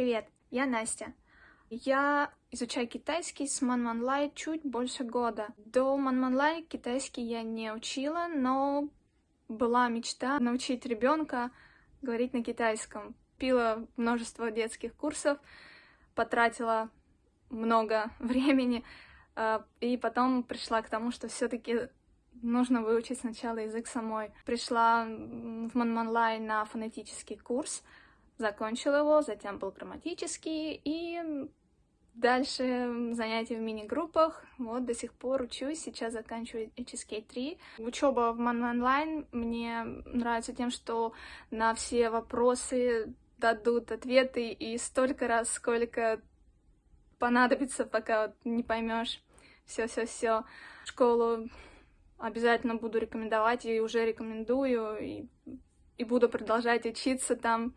Привет, я Настя. Я изучаю китайский с Манманлай чуть больше года. До Манманлай китайский я не учила, но была мечта научить ребенка говорить на китайском. Пила множество детских курсов, потратила много времени, а, и потом пришла к тому, что все-таки нужно выучить сначала язык самой. Пришла в Манманлай на фонетический курс, закончила его, затем был грамматический, и дальше занятия в мини-группах. Вот до сих пор учусь, сейчас заканчиваю HSK 3. Учеба в Манманлайн мне нравится тем, что на все вопросы дадут ответы и столько раз, сколько понадобится, пока вот не поймешь все-все-все. Школу обязательно буду рекомендовать и уже рекомендую, и, и буду продолжать учиться там.